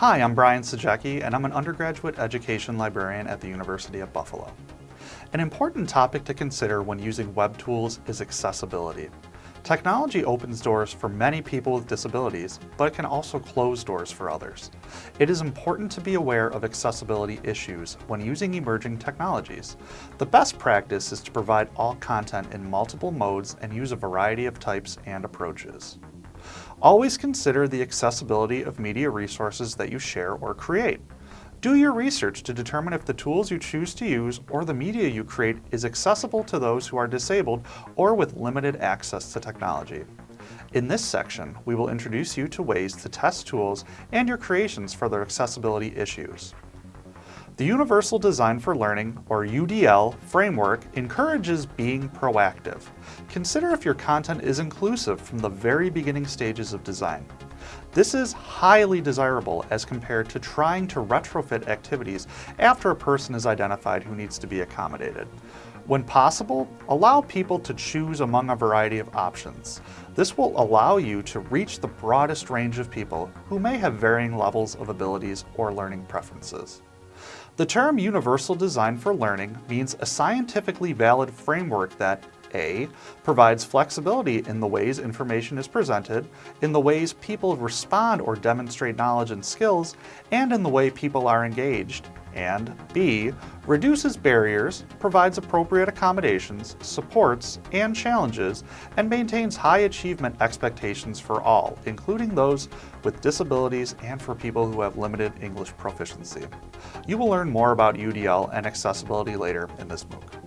Hi, I'm Brian Sajecki, and I'm an undergraduate education librarian at the University of Buffalo. An important topic to consider when using web tools is accessibility. Technology opens doors for many people with disabilities, but it can also close doors for others. It is important to be aware of accessibility issues when using emerging technologies. The best practice is to provide all content in multiple modes and use a variety of types and approaches. Always consider the accessibility of media resources that you share or create. Do your research to determine if the tools you choose to use or the media you create is accessible to those who are disabled or with limited access to technology. In this section, we will introduce you to ways to test tools and your creations for their accessibility issues. The Universal Design for Learning, or UDL, framework encourages being proactive. Consider if your content is inclusive from the very beginning stages of design. This is highly desirable as compared to trying to retrofit activities after a person is identified who needs to be accommodated. When possible, allow people to choose among a variety of options. This will allow you to reach the broadest range of people who may have varying levels of abilities or learning preferences. The term Universal Design for Learning means a scientifically valid framework that a. provides flexibility in the ways information is presented, in the ways people respond or demonstrate knowledge and skills, and in the way people are engaged, and B. reduces barriers, provides appropriate accommodations, supports, and challenges, and maintains high achievement expectations for all, including those with disabilities and for people who have limited English proficiency. You will learn more about UDL and accessibility later in this MOOC.